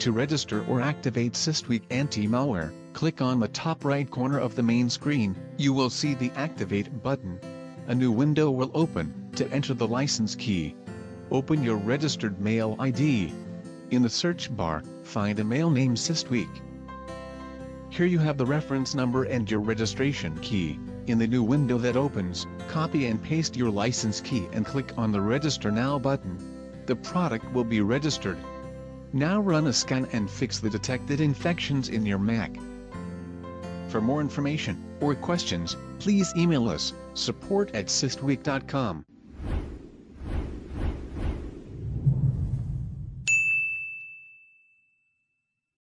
To register or activate SysTweak anti-malware, click on the top right corner of the main screen, you will see the Activate button. A new window will open, to enter the license key. Open your registered mail ID. In the search bar, find a mail name SysTweak. Here you have the reference number and your registration key. In the new window that opens, copy and paste your license key and click on the Register Now button. The product will be registered. Now run a scan and fix the detected infections in your Mac. For more information or questions, please email us, support at systweak.com.